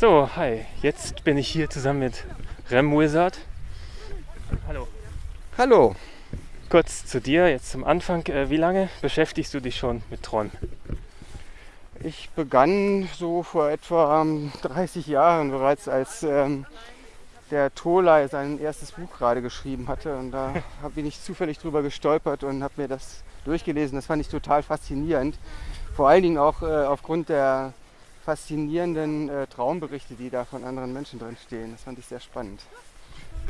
So, hi. Jetzt bin ich hier zusammen mit Rem Wizard. Hallo. Hallo. Kurz zu dir, jetzt zum Anfang. Äh, wie lange beschäftigst du dich schon mit Träumen? Ich begann so vor etwa 30 Jahren bereits, als ähm, der Tolai sein erstes Buch gerade geschrieben hatte. Und da bin ich zufällig drüber gestolpert und habe mir das durchgelesen. Das fand ich total faszinierend. Vor allen Dingen auch äh, aufgrund der faszinierenden äh, Traumberichte, die da von anderen Menschen drin stehen. Das fand ich sehr spannend.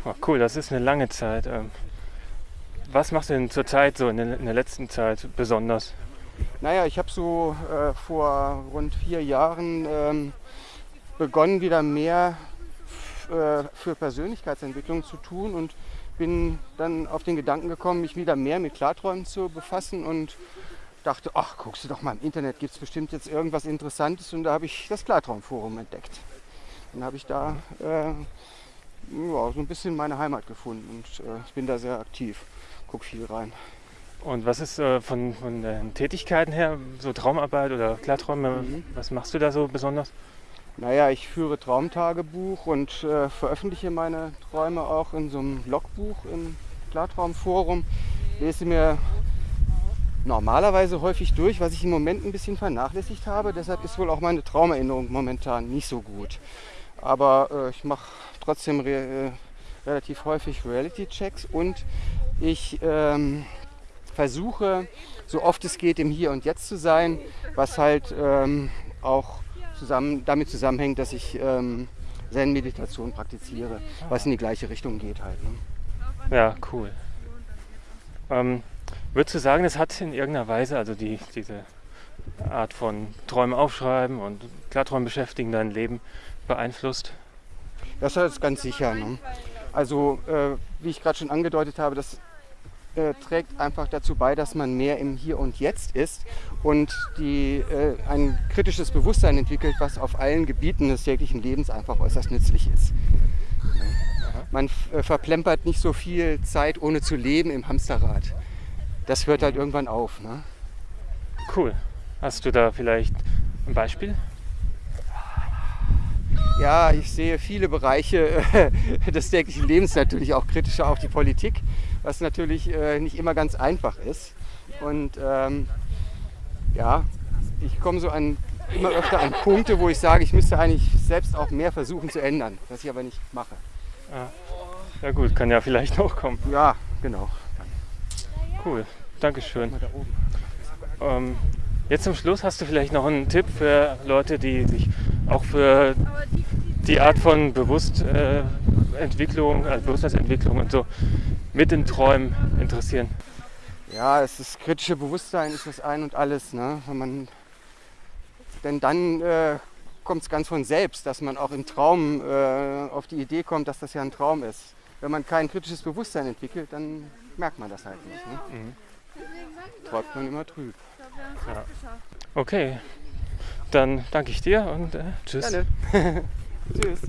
Oh, cool, das ist eine lange Zeit. Ähm, was machst du denn zurzeit so in der, in der letzten Zeit besonders? Naja, ich habe so äh, vor rund vier Jahren ähm, begonnen, wieder mehr äh, für Persönlichkeitsentwicklung zu tun und bin dann auf den Gedanken gekommen, mich wieder mehr mit Klarträumen zu befassen und dachte, ach, guckst du doch mal im Internet, gibt es bestimmt jetzt irgendwas Interessantes und da habe ich das Klartraumforum entdeckt. Dann habe ich da äh, ja, so ein bisschen meine Heimat gefunden und äh, ich bin da sehr aktiv, gucke viel rein. Und was ist äh, von, von den Tätigkeiten her, so Traumarbeit oder Klarträume, mhm. was machst du da so besonders? Naja, ich führe Traumtagebuch und äh, veröffentliche meine Träume auch in so einem Logbuch im Klartraumforum. Lese mir normalerweise häufig durch, was ich im Moment ein bisschen vernachlässigt habe. Deshalb ist wohl auch meine Traumerinnerung momentan nicht so gut. Aber äh, ich mache trotzdem re äh, relativ häufig Reality-Checks und ich ähm, versuche, so oft es geht, im Hier und Jetzt zu sein, was halt ähm, auch zusammen, damit zusammenhängt, dass ich ähm, Zen-Meditation praktiziere, was in die gleiche Richtung geht halt. Ne? Ja, cool. Ähm, würdest du sagen, das hat in irgendeiner Weise, also die, diese Art von Träume aufschreiben und Klarträumen beschäftigen dein Leben beeinflusst? Das ist ganz sicher. Ne? Also, äh, wie ich gerade schon angedeutet habe, das äh, trägt einfach dazu bei, dass man mehr im Hier und Jetzt ist und die, äh, ein kritisches Bewusstsein entwickelt, was auf allen Gebieten des täglichen Lebens einfach äußerst nützlich ist. Man äh, verplempert nicht so viel Zeit, ohne zu leben im Hamsterrad. Das hört halt irgendwann auf. Ne? Cool. Hast du da vielleicht ein Beispiel? Ja, ich sehe viele Bereiche äh, des täglichen Lebens natürlich auch kritischer, auch die Politik, was natürlich äh, nicht immer ganz einfach ist. Und ähm, ja, ich komme so an immer öfter an Punkte, wo ich sage, ich müsste eigentlich selbst auch mehr versuchen zu ändern, was ich aber nicht mache. Ja, ja gut, kann ja vielleicht noch kommen. Ja, genau. Cool, Dankeschön. Ähm, jetzt zum Schluss hast du vielleicht noch einen Tipp für Leute, die sich auch für die Art von Bewusstentwicklung, also Bewusstseinsentwicklung und so mit den Träumen interessieren? Ja, es ist kritische Bewusstsein ist das ein und alles. Ne? Wenn man, denn dann äh, kommt es ganz von selbst, dass man auch im Traum äh, auf die Idee kommt, dass das ja ein Traum ist. Wenn man kein kritisches Bewusstsein entwickelt, dann merkt man das halt nicht. Ne? Mhm. Träumt man immer trüb. Ja. Okay, dann danke ich dir und äh, tschüss. Gerne. Tschüss.